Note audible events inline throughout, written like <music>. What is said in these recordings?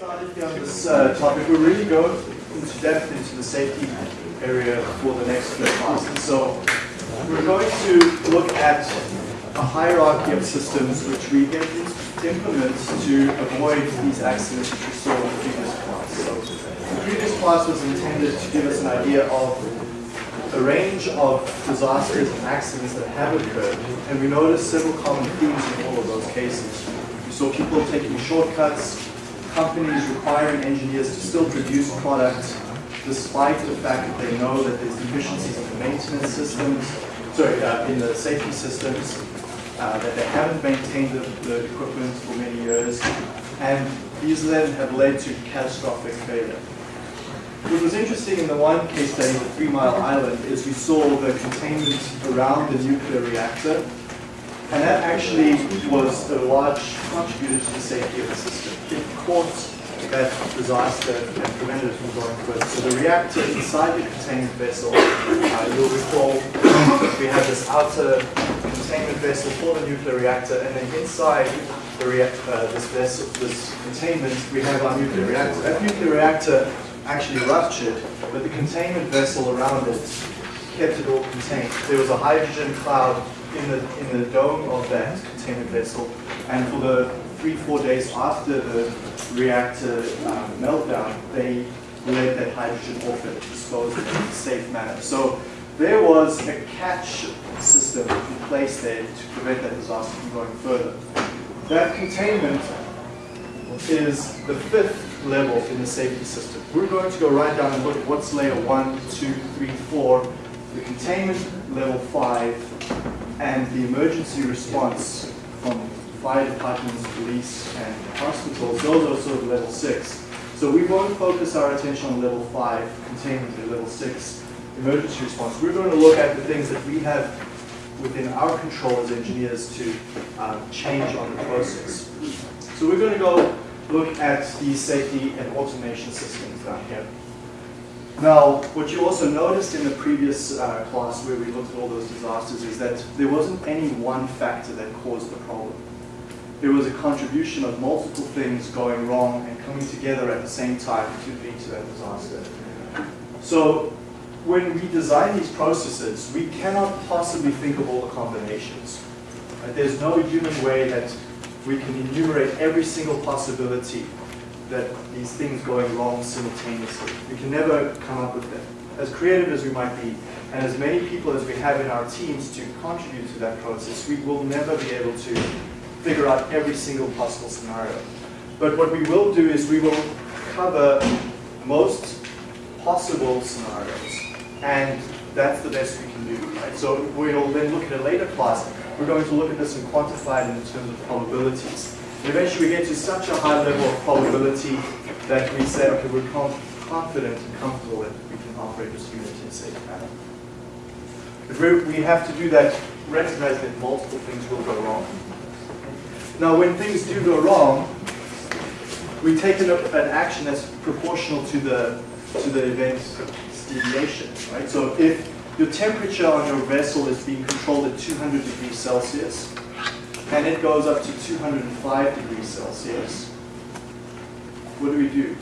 started on this uh, topic, we're really going into depth into the safety area for the next few classes. So we're going to look at a hierarchy of systems which we implement to avoid these accidents which we saw in the previous class. So the previous class was intended to give us an idea of a range of disasters and accidents that have occurred, and we noticed several common themes in all of those cases. We saw people taking shortcuts, companies requiring engineers to still produce products despite the fact that they know that there's deficiencies in the maintenance systems, sorry, uh, in the safety systems, uh, that they haven't maintained the, the equipment for many years, and these then have led to catastrophic failure. What was interesting in the one case study, the Three Mile Island, is we saw the containment around the nuclear reactor and that actually was a large contributor to the safety of the system. It caught that disaster and prevented it from going further. So the reactor inside the containment vessel, uh, you'll recall we have this outer containment vessel for the nuclear reactor, and then inside uh, this vessel, this containment, we have our nuclear reactor. That nuclear reactor actually ruptured, but the containment vessel around it kept it all contained. There was a hydrogen cloud in the, in the dome of that containment vessel. And for the three, four days after the reactor um, meltdown, they let that hydrogen off and it in a safe manner. So there was a catch system in place there to prevent that disaster from going further. That containment is the fifth level in the safety system. We're going to go right down and look at what's layer one, two, three, four, the containment level five, and the emergency response from fire departments, police, and hospitals, those are sort of level six. So we won't focus our attention on level five, containment at level six, emergency response. We're going to look at the things that we have within our control as engineers to um, change on the process. So we're going to go look at the safety and automation systems down here. Now, what you also noticed in the previous uh, class where we looked at all those disasters is that there wasn't any one factor that caused the problem. There was a contribution of multiple things going wrong and coming together at the same time to lead to that disaster. So when we design these processes, we cannot possibly think of all the combinations. Right? There's no human way that we can enumerate every single possibility that these things going wrong simultaneously. We can never come up with them. As creative as we might be, and as many people as we have in our teams to contribute to that process, we will never be able to figure out every single possible scenario. But what we will do is we will cover most possible scenarios, and that's the best we can do. Right? So we'll then look at a later class. We're going to look at this and quantify it in terms of probabilities. Eventually we get to such a high level of probability that we say, okay, we're confident and comfortable that we can operate this unit in a safe manner. But we have to do that, recognize that multiple things will go wrong. Now when things do go wrong, we take an, an action that's proportional to the, to the event's deviation, right? So if your temperature on your vessel is being controlled at 200 degrees Celsius, and it goes up to 205 degrees Celsius, what do we do?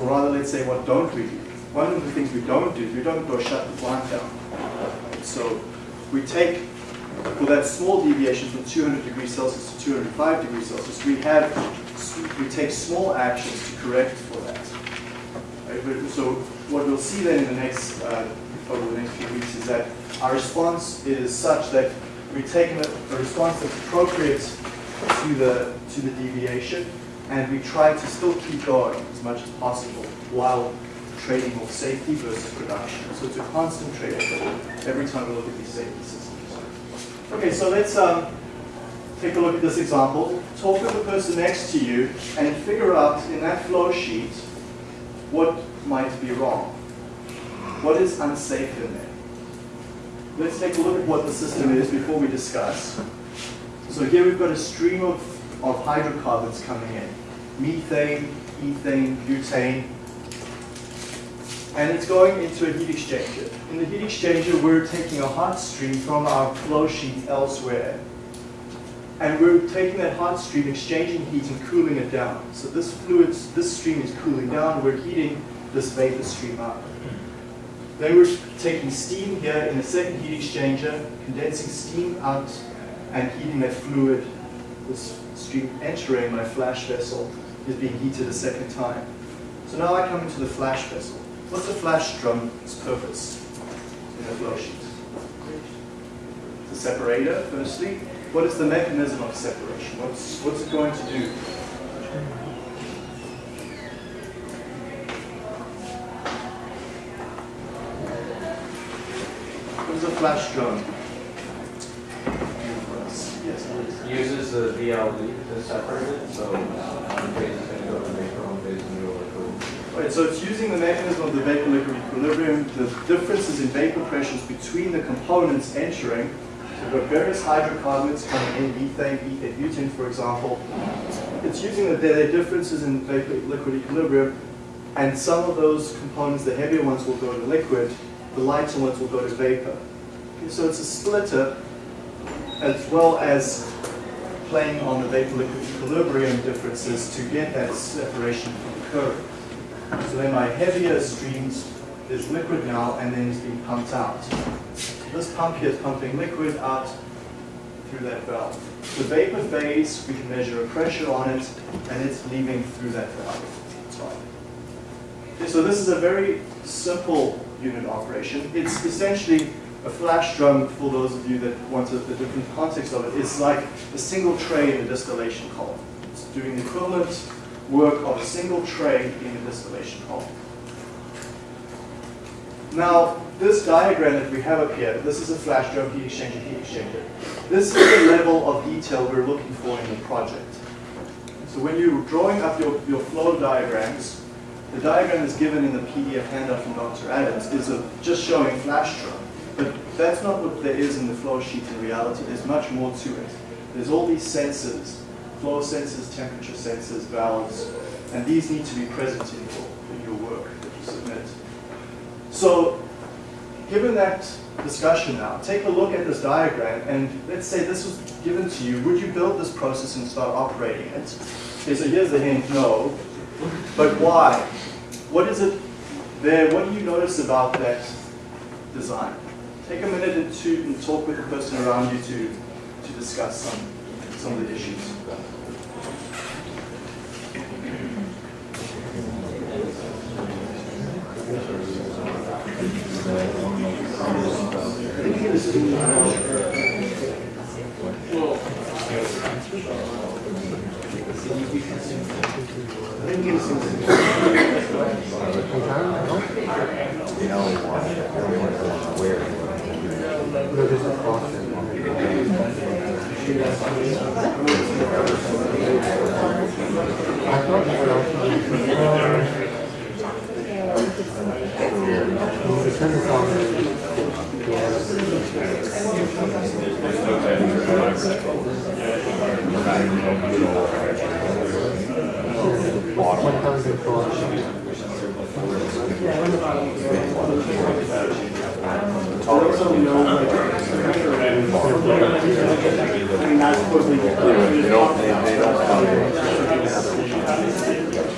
Or rather, let's say, what don't we do? One of the things we don't do is we don't go shut the plant down. So we take, for that small deviation from 200 degrees Celsius to 205 degrees Celsius, we have, we take small actions to correct for that. Right? So what we'll see then in the next, uh, over the next few weeks is that our response is such that we've taken a, a response that's appropriate to the, to the deviation, and we try to still keep going as much as possible while trading off safety versus production. So it's a constant trade-off every time we look at these safety systems. Okay, so let's um, take a look at this example. Talk with the person next to you and figure out in that flow sheet what might be wrong. What is unsafe in there? let's take a look at what the system is before we discuss. So here we've got a stream of, of hydrocarbons coming in. Methane, ethane, butane. And it's going into a heat exchanger. In the heat exchanger, we're taking a hot stream from our flow sheet elsewhere. and we're taking that hot stream, exchanging heat and cooling it down. So this fluid, this stream is cooling down, we're heating this vapor stream up. Then we're taking steam here in a second heat exchanger, condensing steam out and heating that fluid. This stream entering my flash vessel is being heated a second time. So now I come into the flash vessel. What's the flash drum's purpose in a flow sheet? The separator, firstly. What is the mechanism of separation? What's, what's it going to do? Flash drum? Yes, uses the VLE to separate it, so uh, one phase is going to go to vapor, one phase is going to go to. Right, so it's using the mechanism of the vapor liquid equilibrium, the differences in vapor pressures between the components entering. So we've got various hydrocarbons coming in, methane, ethane, butane, for example. It's using the, their differences in vapor liquid equilibrium, and some of those components, the heavier ones, will go to liquid, the lighter ones will go to vapor. So it's a splitter as well as playing on the vapor liquid equilibrium differences to get that separation from occurring. So then my heavier streams is liquid now and then it's being pumped out. This pump here is pumping liquid out through that valve. The vapor phase, we can measure a pressure on it and it's leaving through that valve. Okay, so this is a very simple unit operation. It's essentially a flash drum, for those of you that want a, a different context of it, is like a single tray in a distillation column. It's doing the equivalent work of a single tray in a distillation column. Now, this diagram that we have up here, this is a flash drum heat exchanger, heat exchanger. This is the level of detail we're looking for in the project. So when you're drawing up your, your flow diagrams, the diagram is given in the PDF handout from Dr. Adams is a, just showing flash drum. But that's not what there is in the flow sheet in reality. There's much more to it. There's all these sensors, flow sensors, temperature sensors, valves, and these need to be present in your, in your work that you submit. So given that discussion now, take a look at this diagram and let's say this was given to you. Would you build this process and start operating it? Okay, so here's the hint, no. But why? What is it there? What do you notice about that design? Take a minute or two and talk with the person around you to, to discuss some, some of the issues.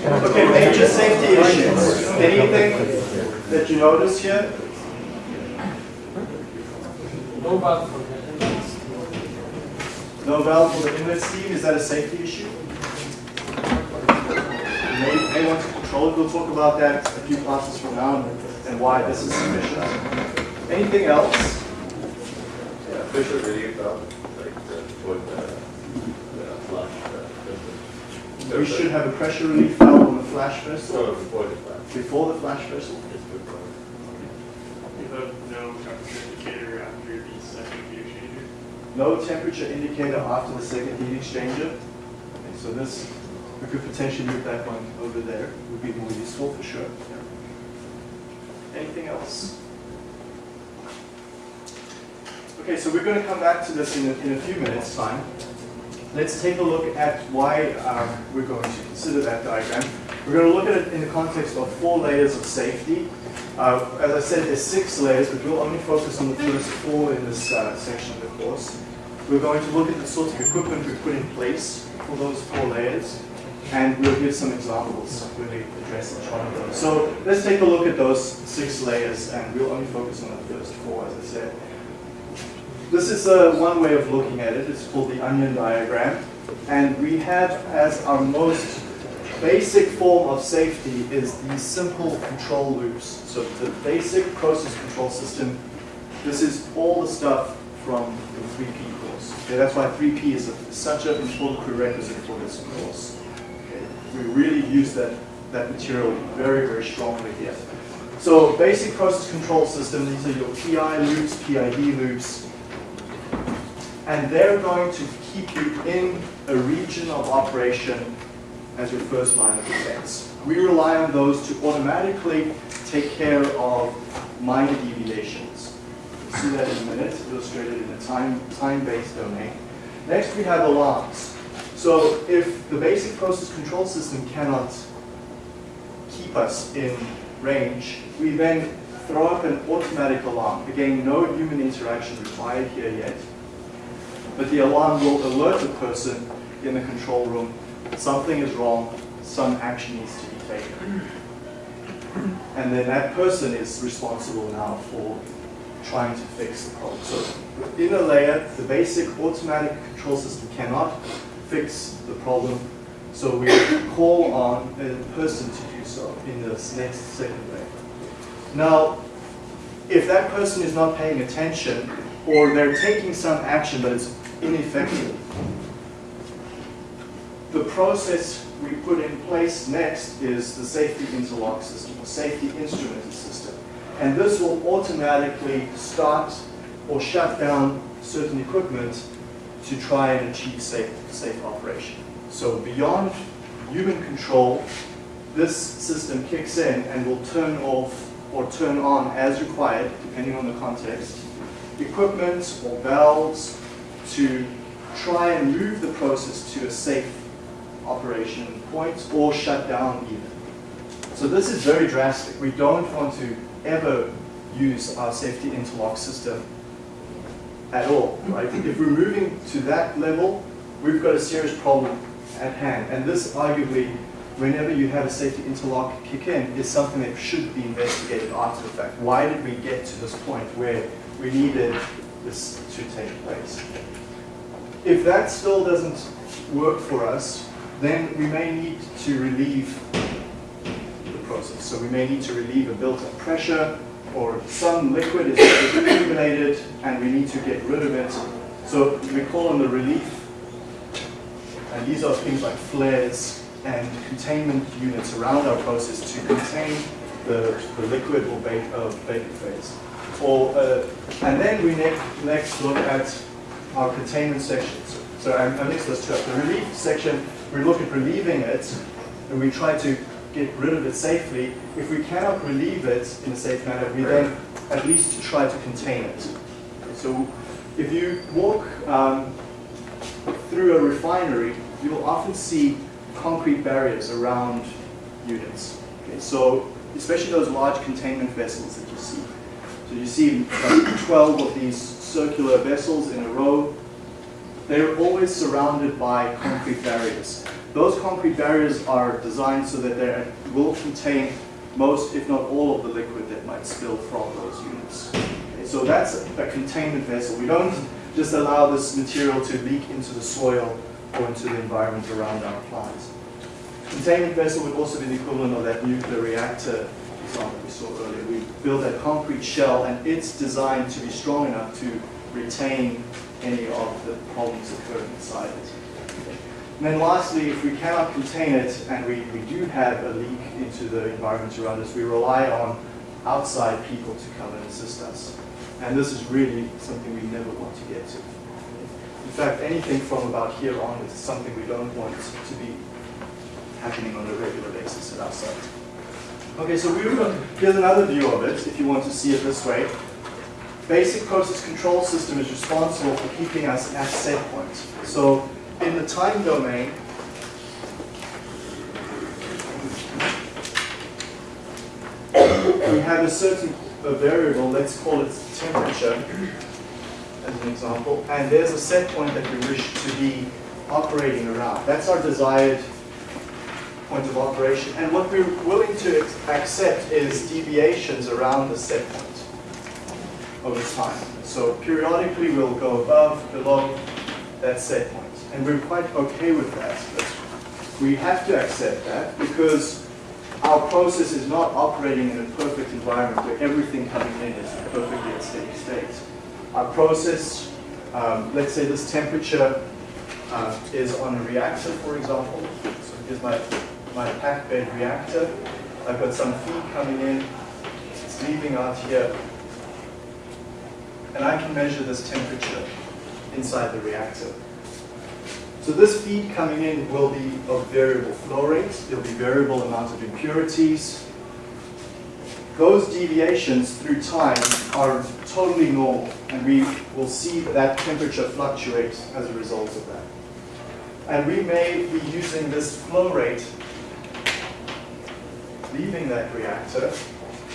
Okay, <laughs> major safety issues. Anything that you notice here? No valve for the inlet. No valve for the inlet steam, is that a safety issue? You may, may want to control it, we'll talk about that a few classes from now and, and why this is sufficient. Anything else? Yeah, pressure relief valve, like the, for the, the flush. uh, We should have a pressure relief valve on the flash vessel So before the flush. before the flash vessel. It's before. You have no temperature indicator after the second heat exchanger. No temperature indicator after the second heat exchanger. Okay, so this, we could potentially move that one over there, would be more useful for sure. Yeah. Anything else? Okay, so we're going to come back to this in a, in a few minutes' time. Let's take a look at why um, we're going to consider that diagram. We're going to look at it in the context of four layers of safety. Uh, as I said, there's six layers, but we'll only focus on the first four in this uh, section of the course. We're going to look at the sorts of equipment we put in place for those four layers, and we'll give some examples when we address each one of those. So let's take a look at those six layers, and we'll only focus on the first four, as I said. This is uh, one way of looking at it. It's called the onion diagram. And we have as our most basic form of safety is these simple control loops. So the basic process control system, this is all the stuff from the 3P course. Okay, that's why 3P is a, such an important prerequisite for this course. Okay, we really use that, that material very, very strongly here. So basic process control system, these are your PI loops, PID loops, and they're going to keep you in a region of operation as your first line of defense. We rely on those to automatically take care of minor deviations. We'll see that in a minute, illustrated in a time, time-based domain. Next, we have alarms. So if the basic process control system cannot keep us in range, we then throw up an automatic alarm. Again, no human interaction required here yet. But the alarm will alert the person in the control room something is wrong, some action needs to be taken. And then that person is responsible now for trying to fix the problem. So in a layer, the basic automatic control system cannot fix the problem. So we call on a person to do so in this next second layer. Now, if that person is not paying attention, or they're taking some action but it's ineffective, the process we put in place next is the safety interlock system, or safety instrumented system. And this will automatically start or shut down certain equipment to try and achieve safe, safe operation. So beyond human control, this system kicks in and will turn off or turn on as required, depending on the context, equipment or valves to try and move the process to a safe operation points or shut down even. So this is very drastic. We don't want to ever use our safety interlock system at all, right? If we're moving to that level, we've got a serious problem at hand. And this arguably, whenever you have a safety interlock kick in, is something that should be investigated after the fact. Why did we get to this point where we needed this to take place? If that still doesn't work for us, then we may need to relieve the process. So we may need to relieve a built-up pressure or some liquid is <coughs> accumulated and we need to get rid of it. So we call on the relief. And these are things like flares and containment units around our process to contain the, the liquid or vapor, uh, phase. Or, uh, and then we next, next look at our containment sections. So I'm, I'm next let's The relief section we look at relieving it, and we try to get rid of it safely. If we cannot relieve it in a safe manner, we then at least try to contain it. So if you walk um, through a refinery, you will often see concrete barriers around units. Okay, so especially those large containment vessels that you see. So you see like 12 of these circular vessels in a row they're always surrounded by concrete barriers. Those concrete barriers are designed so that they will contain most, if not all, of the liquid that might spill from those units. Okay, so that's a, a containment vessel. We don't just allow this material to leak into the soil or into the environment around our plants. Containment vessel would also be the equivalent of that nuclear reactor example we saw earlier. We build that concrete shell and it's designed to be strong enough to retain any of the problems occurring inside it. And then lastly, if we cannot contain it and we, we do have a leak into the environment around us, we rely on outside people to come and assist us. And this is really something we never want to get to. In fact, anything from about here on is something we don't want to be happening on a regular basis at our site. Okay, so got, here's another view of it, if you want to see it this way basic process control system is responsible for keeping us at set point. So in the time domain, we have a certain a variable, let's call it temperature. as an example, and there's a set point that we wish to be operating around. That's our desired point of operation. And what we're willing to accept is deviations around the set point over time. So periodically we'll go above, below that set point. And we're quite okay with that. But we have to accept that because our process is not operating in a perfect environment where everything coming in is perfectly at steady state. Our process, um, let's say this temperature uh, is on a reactor, for example. So here's my, my packed bed reactor. I've got some feed coming in. It's leaving out here. And I can measure this temperature inside the reactor. So this feed coming in will be of variable flow rates. There'll be variable amount of impurities. Those deviations through time are totally normal, and we will see that temperature fluctuate as a result of that. And we may be using this flow rate leaving that reactor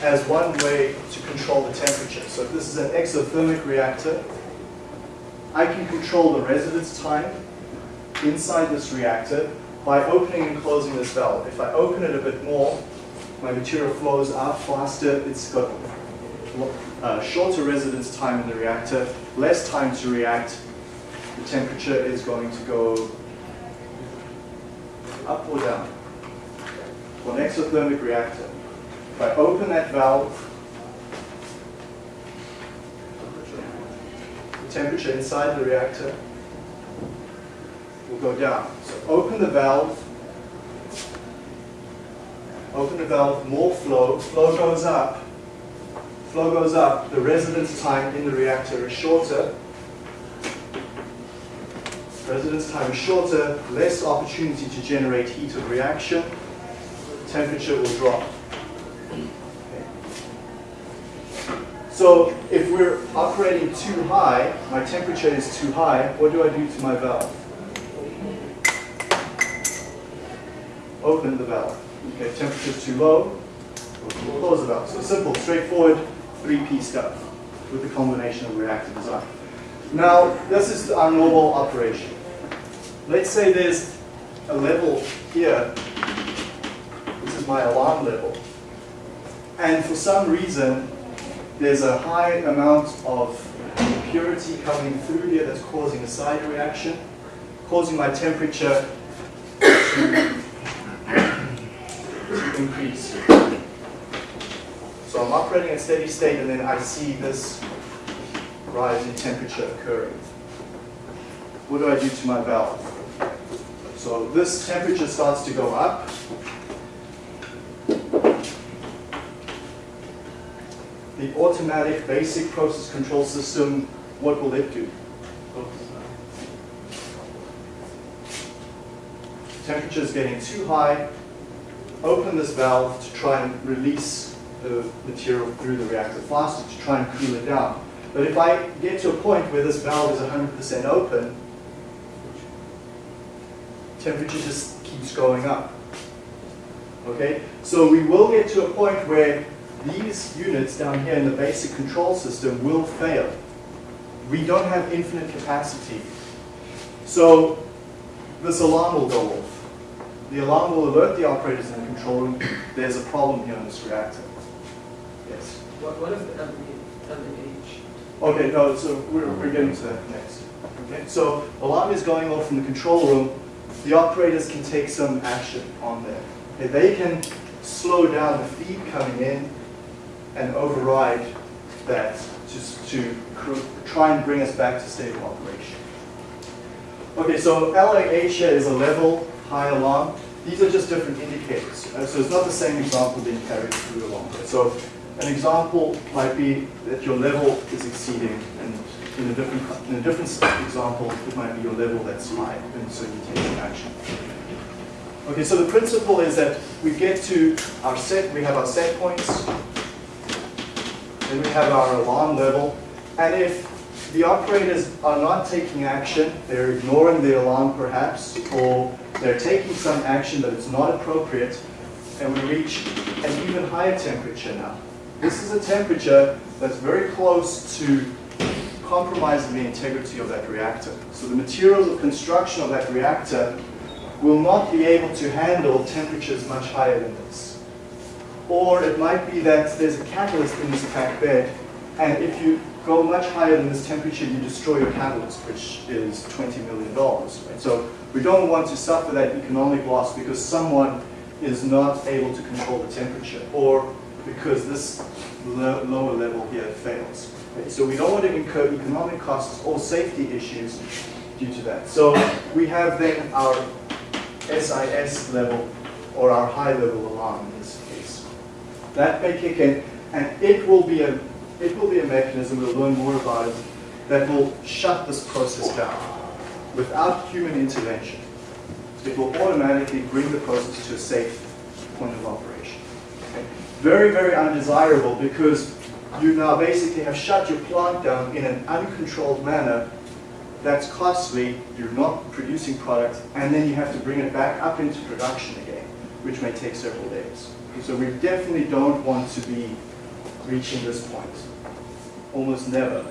as one way to control the temperature. So if this is an exothermic reactor, I can control the residence time inside this reactor by opening and closing this valve. If I open it a bit more, my material flows out faster, it's got uh, shorter residence time in the reactor, less time to react, the temperature is going to go up or down. For an exothermic reactor, if I open that valve, the temperature inside the reactor will go down. So open the valve, open the valve, more flow, flow goes up, flow goes up, the residence time in the reactor is shorter, residence time is shorter, less opportunity to generate heat of reaction, temperature will drop. So if we're operating too high, my temperature is too high, what do I do to my valve? Open the valve. Okay, temperature is too low, we'll close the valve. So simple, straightforward, 3P stuff with the combination of reactor design. Now, this is our normal operation. Let's say there's a level here. This is my alarm level. And for some reason, there's a high amount of impurity coming through here that's causing a side reaction, causing my temperature to, to <coughs> increase. So I'm operating at steady state and then I see this rise in temperature occurring. What do I do to my valve? So this temperature starts to go up. The automatic basic process control system, what will it do? Temperature is getting too high. Open this valve to try and release the material through the reactor faster to try and cool it down. But if I get to a point where this valve is 100% open, temperature just keeps going up. Okay, so we will get to a point where these units down here in the basic control system will fail. We don't have infinite capacity. So this alarm will go off. The alarm will alert the operators in the control room, there's a problem here in this reactor. Yes. What, what if the LAH? Okay, no, so we're, we're getting to that next. Okay, so alarm is going off in the control room. The operators can take some action on there. Okay, they can slow down the feed coming in and override that to try and bring us back to stable operation. Okay, so LAH here is a level high alarm. These are just different indicators. Uh, so it's not the same example being carried through along. So an example might be that your level is exceeding, and in a different in a different example, it might be your level that's high, and so you take some action. Okay, so the principle is that we get to our set, we have our set points, then we have our alarm level, and if the operators are not taking action, they're ignoring the alarm perhaps, or they're taking some action but it's not appropriate, and we reach an even higher temperature now. This is a temperature that's very close to compromising the integrity of that reactor. So the materials of construction of that reactor will not be able to handle temperatures much higher than this. Or it might be that there's a catalyst in this packed bed, and if you go much higher than this temperature, you destroy your catalyst, which is $20 million. Right? So we don't want to suffer that economic loss because someone is not able to control the temperature, or because this lo lower level here fails. So we don't want to incur economic costs or safety issues due to that. So we have then our SIS level or our high level alarm. That may kick in and it will be a it will be a mechanism, we'll learn more about it, that will shut this process down without human intervention. It will automatically bring the process to a safe point of operation. Okay? Very, very undesirable because you now basically have shut your plant down in an uncontrolled manner that's costly, you're not producing product, and then you have to bring it back up into production again, which may take several days. So we definitely don't want to be reaching this point. Almost never.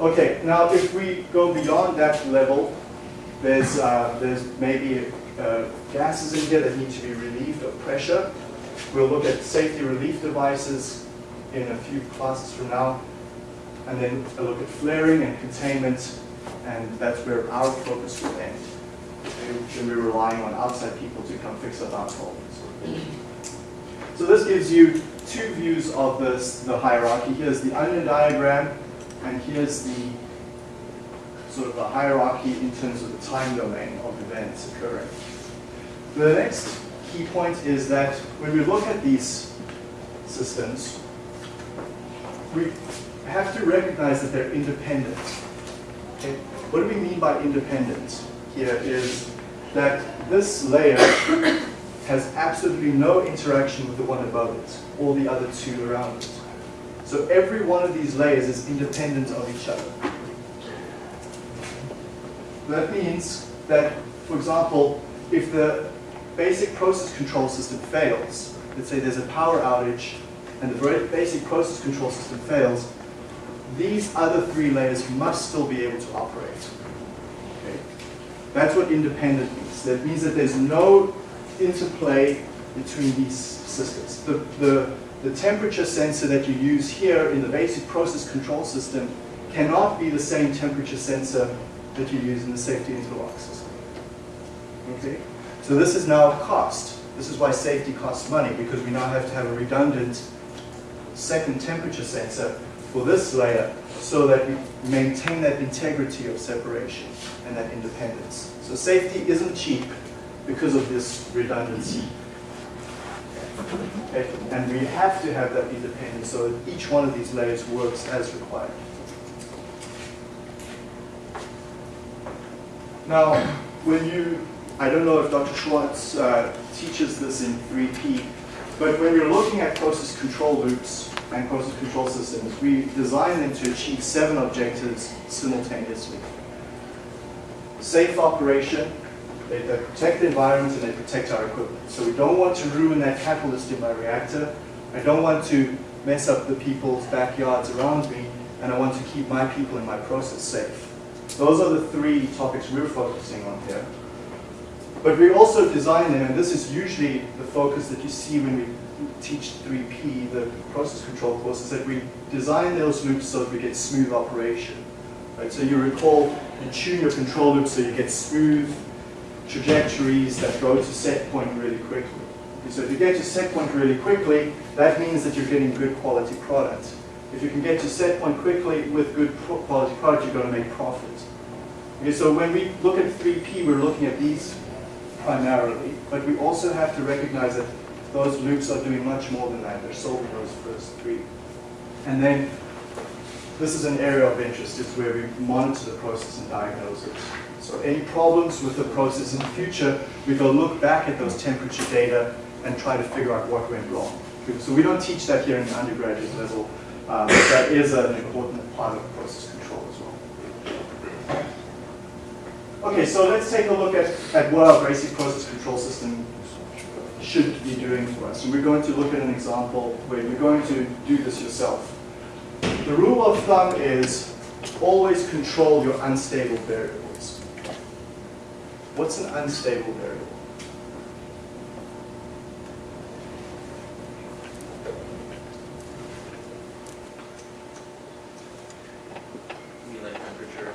Okay, now if we go beyond that level, there's, uh, there's maybe uh, gases in here that need to be relieved of pressure. We'll look at safety relief devices in a few classes from now. And then a look at flaring and containment, and that's where our focus will end. Shouldn't be relying on outside people to come fix up our problems. So this gives you two views of this, the hierarchy. Here's the onion diagram, and here's the sort of the hierarchy in terms of the time domain of events occurring. The next key point is that when we look at these systems, we have to recognize that they're independent. Okay? What do we mean by independent here is that this layer has absolutely no interaction with the one above it, or the other two around it. So every one of these layers is independent of each other. That means that, for example, if the basic process control system fails, let's say there's a power outage, and the basic process control system fails, these other three layers must still be able to operate. That's what independent means. That means that there's no interplay between these systems. The, the, the temperature sensor that you use here in the basic process control system cannot be the same temperature sensor that you use in the safety interlock system. Okay? So this is now cost. This is why safety costs money, because we now have to have a redundant second temperature sensor for this layer so that we maintain that integrity of separation and that independence. So safety isn't cheap because of this redundancy. Okay? And we have to have that independence so that each one of these layers works as required. Now, when you, I don't know if Dr. Schwartz uh, teaches this in 3P, but when we're looking at process control loops and process control systems, we design them to achieve seven objectives simultaneously. Safe operation, they, protect the environment and they protect our equipment. So we don't want to ruin that catalyst in my reactor. I don't want to mess up the people's backyards around me, and I want to keep my people and my process safe. Those are the three topics we're focusing on here. But we also design them, and this is usually the focus that you see when we teach 3P, the process control course, is that we design those loops so that we get smooth operation. Right? So you recall, you tune your control loops so you get smooth trajectories that go to set point really quickly. Okay, so if you get to set point really quickly, that means that you're getting good quality product. If you can get to set point quickly with good quality product, you're going to make profit. Okay, so when we look at 3P, we're looking at these primarily, but we also have to recognize that those loops are doing much more than that. They're solving those first three. And then this is an area of interest. It's where we monitor the process and diagnose it. So any problems with the process in the future, we go look back at those temperature data and try to figure out what went wrong. So we don't teach that here in the undergraduate level. Um, but that is an important part of process control as well. Okay, so let's take a look at, at what our basic process control system should be doing for us. And we're going to look at an example where you're going to do this yourself. The rule of thumb is always control your unstable variables. What's an unstable variable? You mean like temperature?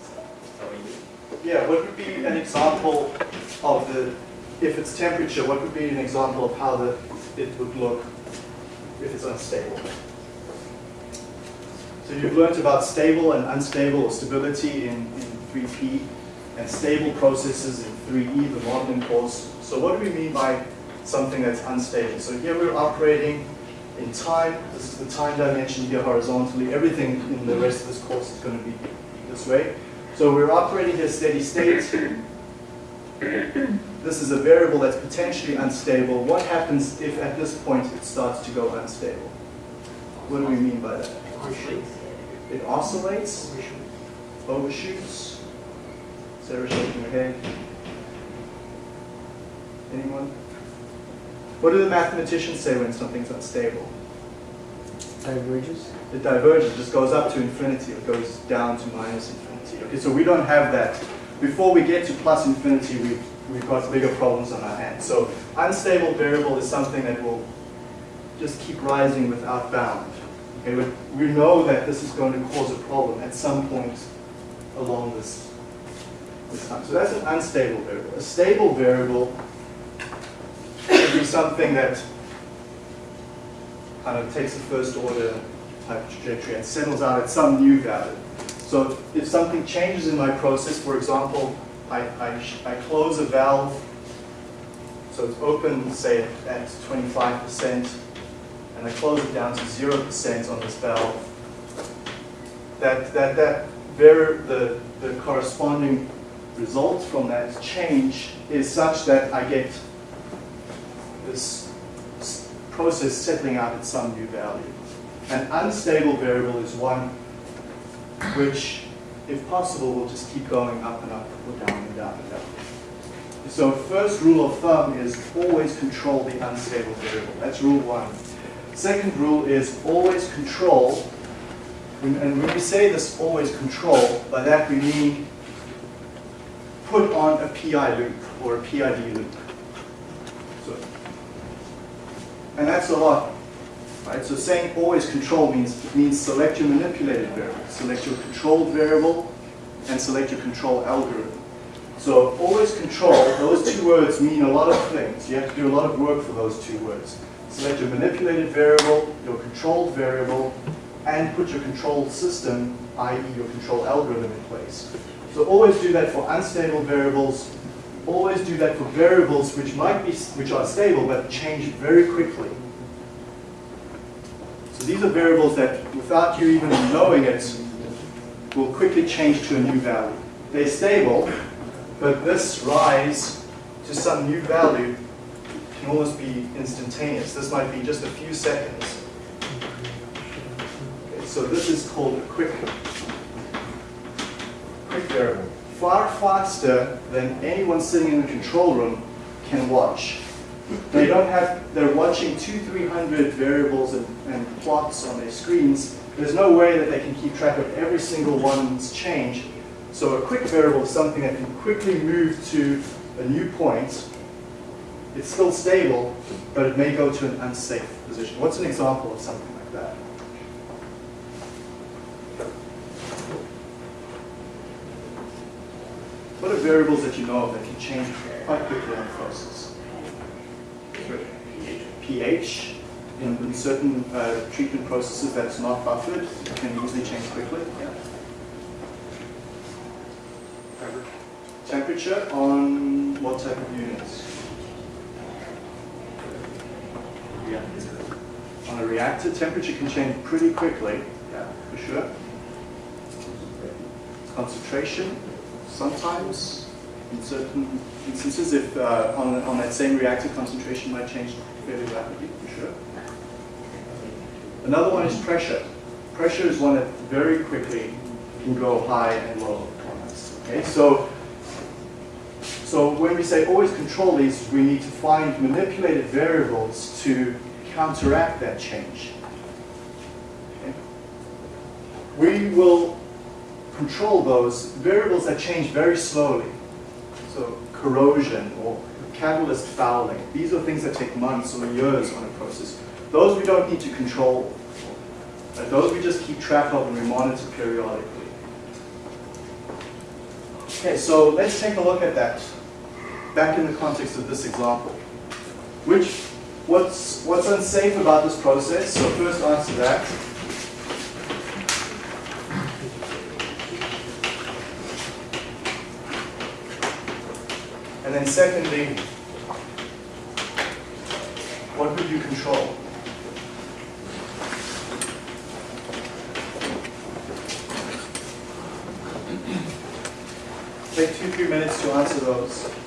Is that what you mean? Yeah, what would be an example of the, if it's temperature, what would be an example of how the, it would look if it's unstable? So you've learned about stable and unstable or stability in, in 3P and stable processes in 3E, the modeling course. So what do we mean by something that's unstable? So here we're operating in time. This is the time dimension here horizontally. Everything in the rest of this course is going to be this way. So we're operating here steady state. This is a variable that's potentially unstable. What happens if at this point it starts to go unstable? What do we mean by that? It oscillates, overshoots. Sarah shaking her head. Anyone? What do the mathematicians say when something's unstable? Diverges? It diverges, It just goes up to infinity, it goes down to minus infinity. Okay, so we don't have that. Before we get to plus infinity, we've, we've got bigger problems on our hands. So unstable variable is something that will just keep rising without bound. Okay, we, we know that this is going to cause a problem at some point along this, this time. So that's an unstable variable. A stable variable would be something that kind of takes a first order type trajectory and settles out at some new value. So if something changes in my process, for example, I, I, I close a valve, so it's open, say, at 25%, and I close it down to 0% on this valve, that, that, that very, the, the corresponding result from that change is such that I get this process settling out at some new value. An unstable variable is one which, if possible, will just keep going up and up or down and down and down. So first rule of thumb is always control the unstable variable. That's rule one. Second rule is always control, and when we say this always control, by that we mean put on a PI loop or a PID loop. So, and that's a lot, right? So saying always control means means select your manipulated variable, select your controlled variable, and select your control algorithm. So always control, those two words mean a lot of things. You have to do a lot of work for those two words. Select your manipulated variable, your controlled variable, and put your control system, i.e. your control algorithm in place. So always do that for unstable variables. Always do that for variables which might be, which are stable but change very quickly. So these are variables that, without you even knowing it, will quickly change to a new value. They're stable, but this rise to some new value can almost be instantaneous. This might be just a few seconds. Okay, so this is called a quick, quick variable. Far faster than anyone sitting in the control room can watch. They don't have, they're watching two, three hundred variables and, and plots on their screens. There's no way that they can keep track of every single one's change. So a quick variable is something that can quickly move to a new point. It's still stable, but it may go to an unsafe position. What's an example of something like that? What are variables that you know of that can change quite quickly in a process? pH in, in certain uh, treatment processes that's not buffered can easily change quickly. Yeah. Temperature on what type of units? On a reactor, temperature can change pretty quickly. Yeah, for sure. Concentration, sometimes, in certain instances, if uh, on, on that same reactor, concentration might change fairly rapidly, for sure. Another one is pressure. Pressure is one that very quickly can go high and low. Okay, so so when we say always control these, we need to find manipulated variables to counteract that change. Okay? we will control those variables that change very slowly. So corrosion or catalyst fouling, these are things that take months or years on a process. Those we don't need to control. Those we just keep track of and we monitor periodically. Okay, so let's take a look at that back in the context of this example. Which, what's, what's unsafe about this process? So first answer that. And then secondly, what would you control? Take two, three minutes to answer those.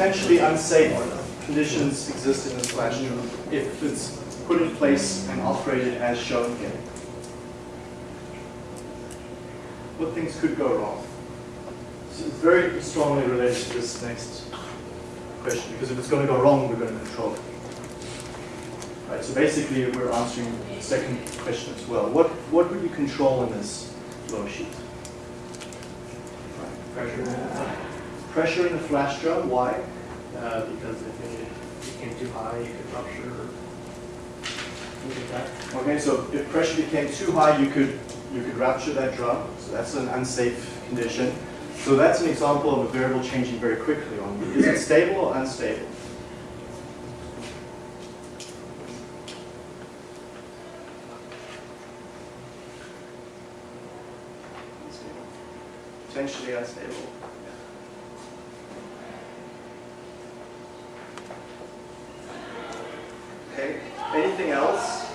Potentially unsafe conditions exist in this flash drum if it's put in place and operated as shown here? What things could go wrong? So it's very strongly related to this next question because if it's going to go wrong, we're going to control it. Right, so basically we're answering the second question as well. What, what would you control in this flow sheet? Pressure. Pressure in the flash drum, why? Uh, because if it became too high, you could rupture. Okay, so if pressure became too high, you could you could rupture that drum. So that's an unsafe condition. So that's an example of a variable changing very quickly on. Is it stable or? Unstable. Potentially unstable. Okay. Anything else?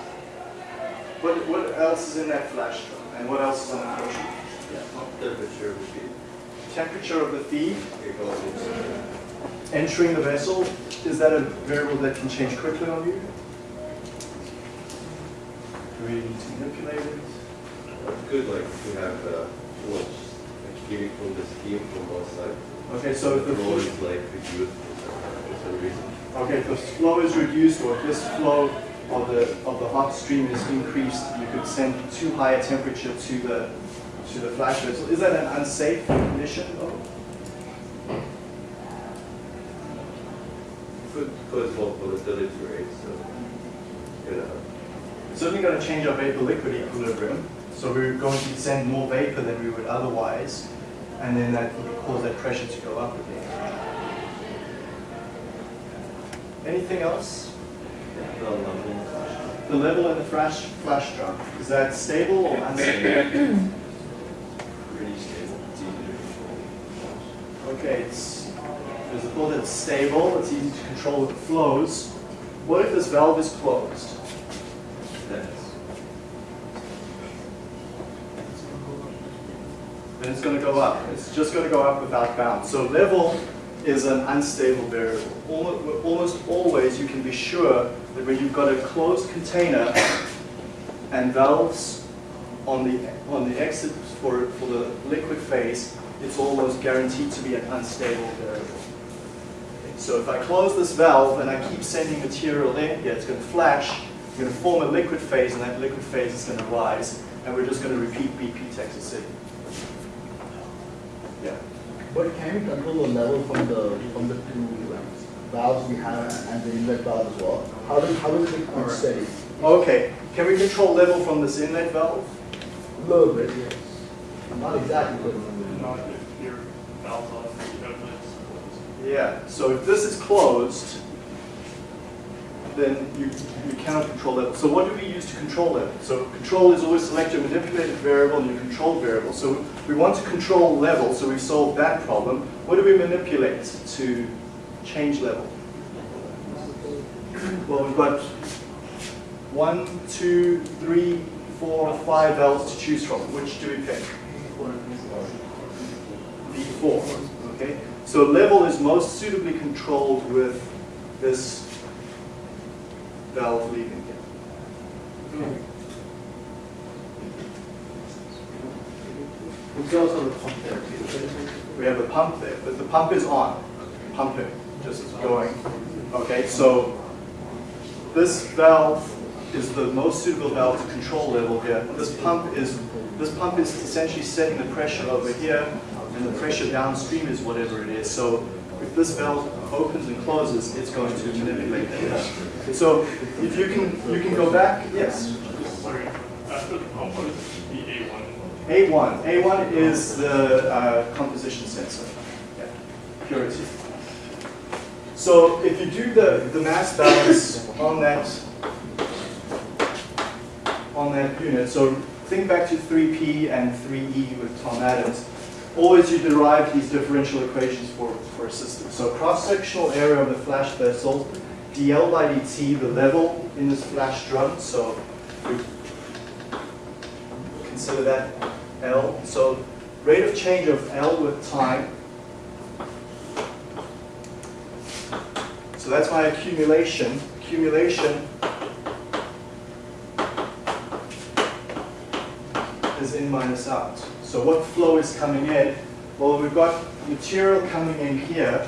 What, what else is in that flash drum? And what else is on the flow sheet? Temperature would be, Temperature of the feed it goes into, entering the vessel, is that a variable that can change quickly on you? Do we need to manipulate it? good, like, to have the flush, like, getting from the steam from both sides. Okay, so if the flow is like reduced for some reason. okay, if the flow is reduced or if this flow of the, of the hot stream is increased, you could send too high a temperature to the, to the flash vessel. Is that an unsafe condition though? Could could cause more volatility, right? So, you know, certainly going to change our vapor-liquid equilibrium. So we're going to send more vapor than we would otherwise, and then that will cause that pressure to go up again. Anything else? The level. The level in the flash, flash drum, is that stable or unstable? <clears throat> Pretty stable, it's easy to control. Okay, it's, there's a thought that it's stable, it's easy to control with the flows. What if this valve is closed? That's, then it's going to go up. It's just going to go up without bounds. So level is an unstable variable. Almo- Almost always you can be sure when you've got a closed container and valves on the, on the exit for, for the liquid phase, it's almost guaranteed to be an unstable variable. So if I close this valve and I keep sending material in here, it's going to flash, it's going to form a liquid phase, and that liquid phase is going to rise, and we're just going to repeat BP Texas City. Yeah. But can you control the level from the, from the two valves we have and the inlet valve as well? How does, how does it keep steady? Okay, can we control level from this inlet valve? A little bit, yes. Not exactly, but Not if your valve's on, the outlet's closed. Yeah, so if this is closed, then you, you cannot control level. So what do we use to control level? So control is always select your manipulated variable and your controlled variable. So we want to control level, so we solved that problem. What do we manipulate to change level? Well, we've got one, two, three, four, five valves to choose from. Which do we pick? V4, okay? So level is most suitably controlled with this valve leaving here. it's also the pump there. We have a pump there, but the pump is on, pumping, just going. Okay, so this valve is the most suitable valve to control level here. This pump is, this pump is essentially setting the pressure over here, and the pressure downstream is whatever it is. So if this valve opens and closes, it's going to manipulate that. So if you can, you can go back, yes. Sorry, after the pump, what is the A1? A1. A1 is the uh, composition sensor, yeah, purity. So if you do the, the mass balance on that, on that unit, so think back to 3P and 3E with Tom Adams, always you derive these differential equations for, for a system. So cross-sectional area of the flash vessel, dl by dt, the level in this flash drum, so we consider that L. So rate of change of L with time. So that's my accumulation. Accumulation is in minus out. So what flow is coming in? Well, we've got material coming in here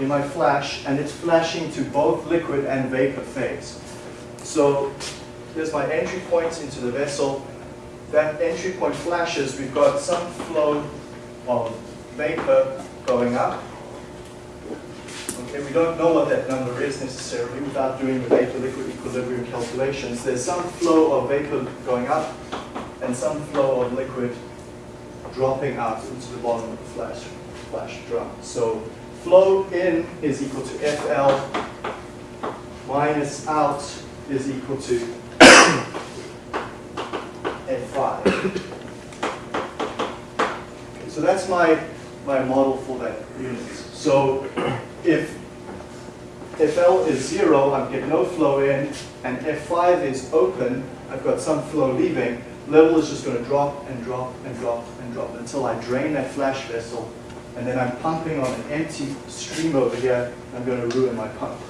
in my flash, and it's flashing to both liquid and vapor phase. So there's my entry point into the vessel. That entry point flashes, we've got some flow of vapor going up. Okay, we don't know what that number is necessarily without doing the vapor-liquid equilibrium calculations. There's some flow of vapor going up and some flow of liquid dropping out into the bottom of the flash, flash drum. So flow in is equal to FL minus out is equal to <coughs> F5. Okay, so that's my, my model for that unit. So if FL is zero, I'm getting no flow in, and F5 is open, I've got some flow leaving, level is just going to drop and drop and drop and drop until I drain that flash vessel, and then I'm pumping on an empty stream over here, I'm going to ruin my pump.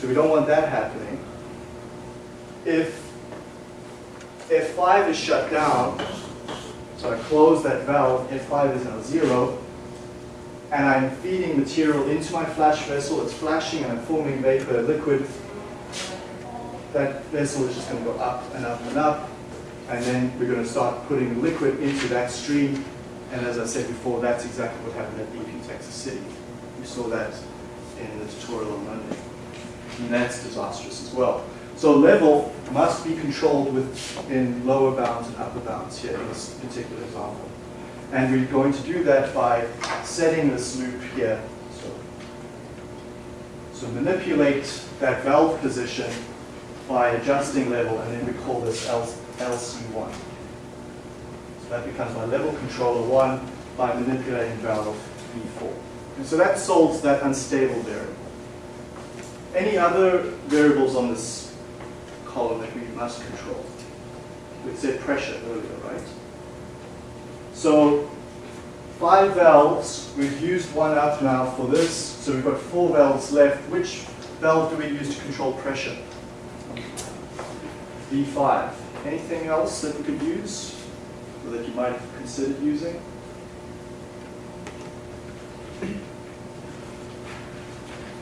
So we don't want that happening. If F5 is shut down, so I close that valve, F5 is now zero, and I'm feeding material into my flash vessel, it's flashing and I'm forming vapor, liquid, that vessel is just going to go up and up and up, and then we're going to start putting liquid into that stream, and as I said before, that's exactly what happened at BP Texas City. We saw that in the tutorial on Monday. And that's disastrous as well. So level must be controlled within lower bounds and upper bounds here in this particular example. And we're going to do that by setting this loop here. So, so manipulate that valve position by adjusting level, and then we call this LC1. So that becomes my level controller 1 by manipulating valve V4. And so that solves that unstable variable. Any other variables on this column that we must control? We said pressure earlier, right? So five valves, we've used one up now for this, so we've got four valves left. Which valve do we use to control pressure? V5. Anything else that we could use, or that you might have considered using?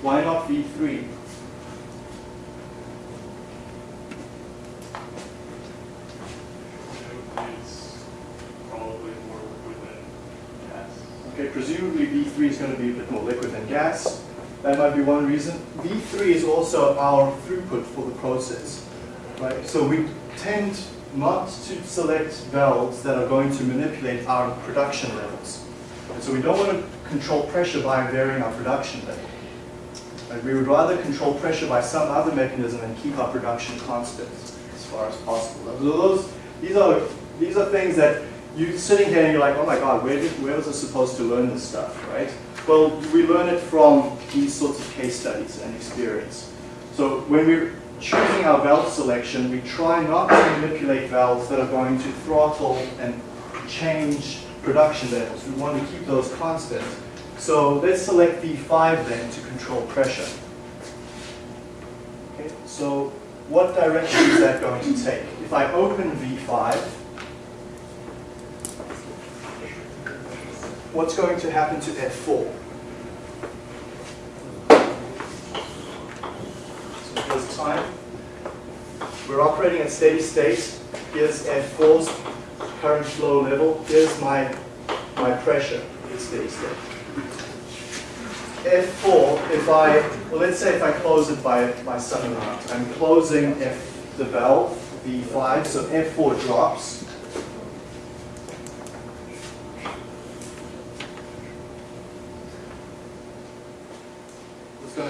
Why not V3? It's probably more liquid than gas. Okay, presumably V3 is going to be a bit more liquid than gas. That might be one reason. V3 is also our throughput for the process, right? So we tend not to select valves that are going to manipulate our production levels. And so we don't want to control pressure by varying our production level. Right? We would rather control pressure by some other mechanism and keep our production constant as far as possible. So those, these are these are things that you're sitting here and you're like, oh my god, where, did, where was I supposed to learn this stuff, right? Well, we learn it from these sorts of case studies and experience. So when we're choosing our valve selection, we try not to manipulate valves that are going to throttle and change production levels. We want to keep those constant. So let's select V5 then to control pressure. Okay, so what direction is that going to take? If I open V5, what's going to happen to F4? So here's time. We're operating at steady state. Here's F4's current flow level. Here's my, my pressure at steady state. F4, if I, well let's say if I close it by, by some amount, I'm closing F, the valve, V5, so F4 drops.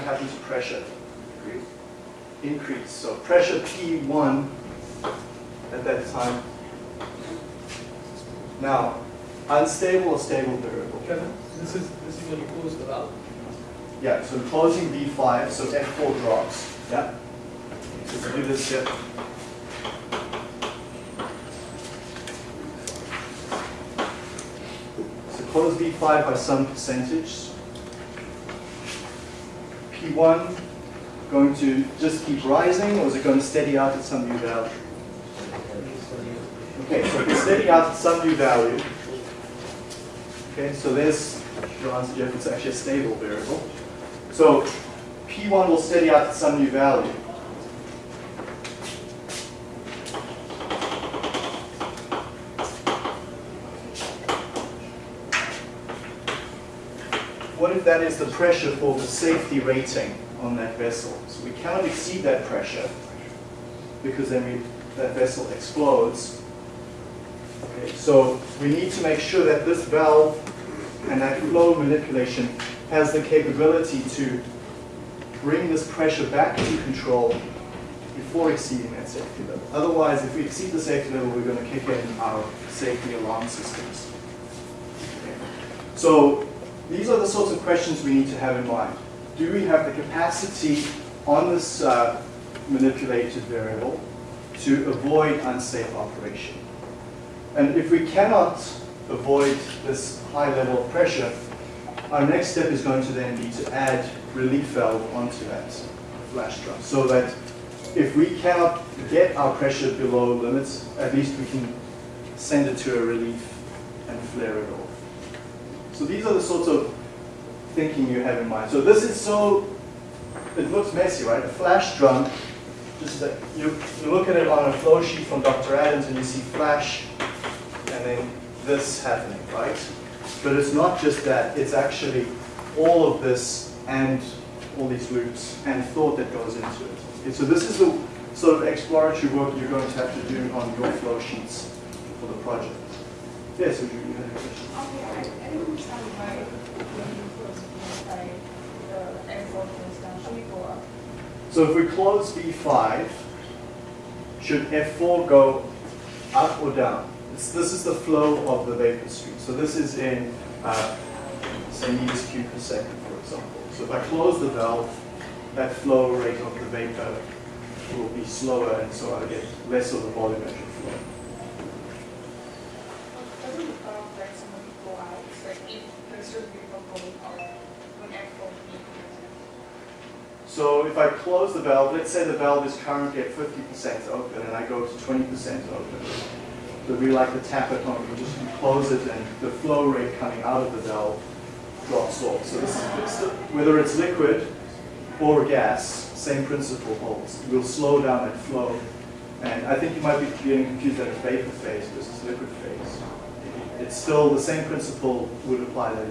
Going to pressure? Increase. So pressure P1 at that time. Now, unstable or stable variable? Kevin, this is, this is when you close the valve. Yeah, so closing V5, so F4 drops. Yeah? So do this here. So close V5 by some percentage. P1 going to just keep rising or is it going to steady out at some new value? Okay, so if it's steady out at some new value, okay, so there's your answer, Jeff, it's actually a stable variable. So P1 will steady out at some new value. That is the pressure for the safety rating on that vessel? So we cannot exceed that pressure because then we, that vessel explodes. Okay, so we need to make sure that this valve and that flow manipulation has the capability to bring this pressure back to control before exceeding that safety level. Otherwise, if we exceed the safety level, we're going to kick in our safety alarm systems. Okay. So these are the sorts of questions we need to have in mind. Do we have the capacity on this uh, manipulated variable to avoid unsafe operation? And if we cannot avoid this high level of pressure, our next step is going to then be to add relief valve onto that flash drum so that if we cannot get our pressure below limits, at least we can send it to a relief and flare it off. So these are the sorts of thinking you have in mind. So this is so, it looks messy, right? A flash drum, just you, you look at it on a flow sheet from Dr. Adams and you see flash and then this happening, right? But it's not just that, it's actually all of this and all these loops and thought that goes into it. Okay, so this is the sort of exploratory work you're going to have to do on your flow sheets for the project. Yes, would you, you had a question? Okay, I, I don't understand why when you close the the airport goes down, should we go up? So if we close V5, should F4 go up or down? This, this is the flow of the vapor stream. So this is in, uh, say, meters cubed per second, for example. So if I close the valve, that flow rate of the vapor will be slower, and so I get less of the volumetric flow. Doesn't it uh, like somebody go out, it's like if there's certain people going out when airport being So if I close the valve, let's say the valve is currently at 50% open and I go to 20% open. So we like the tap at home, you just close it and the flow rate coming out of the valve drops off. So this is, whether it's liquid or gas, same principle holds. We'll slow down that flow. And I think you might be getting confused that it's vapor phase versus liquid phase. It's still the same principle would apply that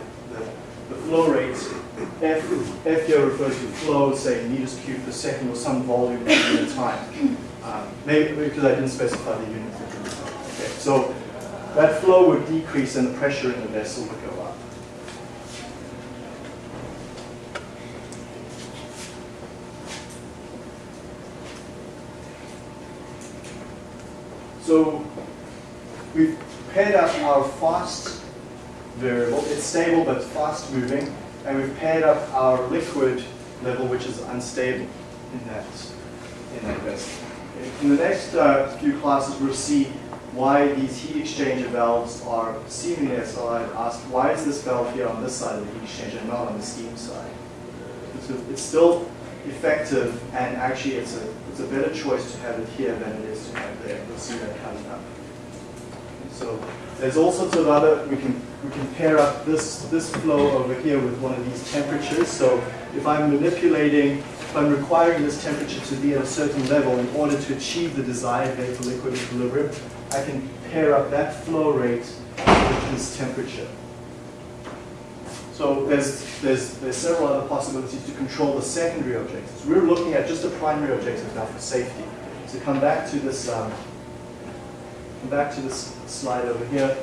the flow rates, F, F here refers to flow, say meters cubed per second or some volume at a time. Um, maybe because I didn't specify the unit. Okay, so that flow would decrease and the pressure in the vessel would go up. So we've paired up our fast variable. It's stable but fast moving. And we've paired up our liquid level, which is unstable in that, in that vessel. In the next uh, few classes, we'll see why these heat exchanger valves are seemingly, as I asked, why is this valve here on this side of the heat exchanger and not on the steam side? It's still effective, and actually it's a, it's a better choice to have it here than it is to have there. We'll see that coming up. So there's all sorts of other, we can, we can pair up this, this flow over here with one of these temperatures. So if I'm manipulating, if I'm requiring this temperature to be at a certain level in order to achieve the desired vapor liquid equilibrium, I can pair up that flow rate with this temperature. So there's, there's, there's several other possibilities to control the secondary objectives. We're looking at just the primary objective now for safety. So come back to this, um, back to this slide over here.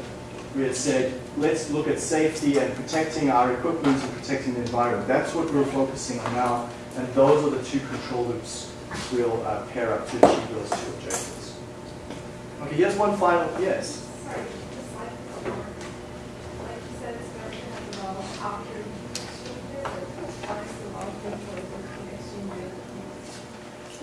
We had said, let's look at safety and protecting our equipment and protecting the environment. That's what we're focusing on now, and those are the two control loops we'll uh, pair up to achieve those two objectives. Okay, here's one final, yes? Sorry, just like before, like you said, it's going to have the valve after the heat exchanger, but how is the valve going for the heat exchanger?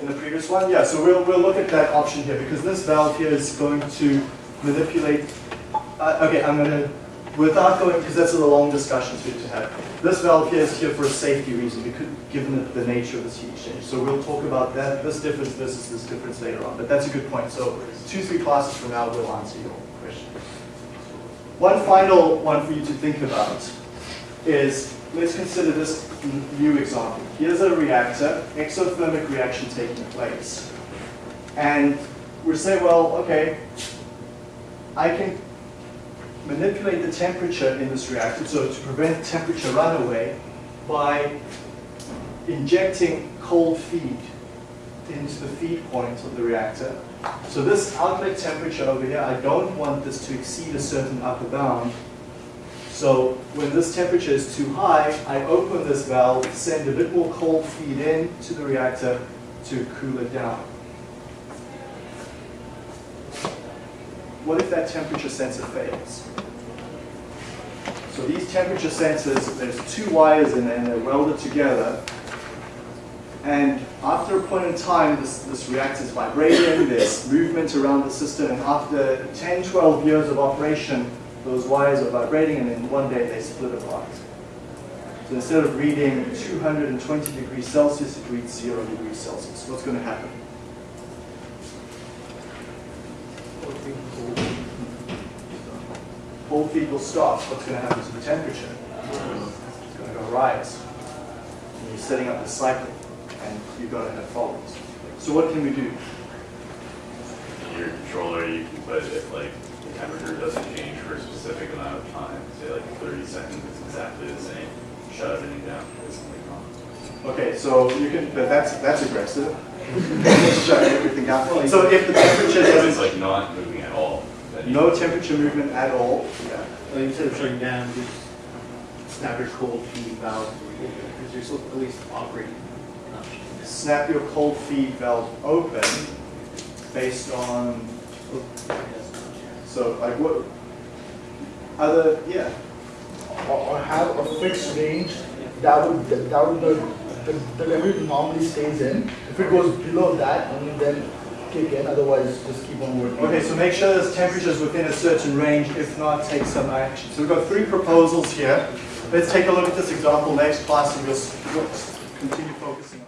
In the previous one? Yeah, so we'll, we'll look at that option here because this valve here is going to manipulate, uh, okay, I'm going to, without going, because that's a long discussion to, to have. This valve here is here for a safety reason, because, given the, the nature of this heat exchange. So we'll talk about that, this difference versus this difference later on, but that's a good point. So two, three classes from now, we'll answer your question. One final one for you to think about is, let's consider this new example. Here's a reactor, exothermic reaction taking place. And we say, well, okay, I can manipulate the temperature in this reactor, so to prevent temperature runaway, by injecting cold feed into the feed point of the reactor. So this outlet temperature over here, I don't want this to exceed a certain upper bound. So when this temperature is too high, I open this valve, send a bit more cold feed in to the reactor to cool it down. What if that temperature sensor fails? So these temperature sensors, there's two wires in there and they're welded together. And after a point in time, this, this reactor is vibrating, there's movement around the system, and after 10, 12 years of operation, those wires are vibrating, and then one day they split apart. So instead of reading 220 degrees Celsius, it reads 0 degrees Celsius. What's going to happen? Cold feed will stop. What's going to happen to the temperature? It's going to go rise. And you're setting up the cycle, and you're going to have faults. So what can we do? In your controller, you can put it like the temperature doesn't change for a specific amount of time, say like 30 seconds, it's exactly the same. Shut everything down, it's only gone. Okay, so you can, but that's, that's aggressive. <laughs> Shut everything down. So if the temperature It's doesn't, like not moving at all. no temperature movement at all, yeah. Well, instead of shutting down, just snap your cold feed valve, because you're still at least operating. not shutting down. snap your cold feed valve open based on, so like what, other, yeah. Or, or have a fixed range that would, that would, the, the, the level it normally stays in. If it goes below that, only then kick in, otherwise just keep on working. Okay, so make sure there's temperatures within a certain range, if not, take some action. So we've got three proposals here. Let's take a look at this example next class and we'll s- we'll s- continue focusing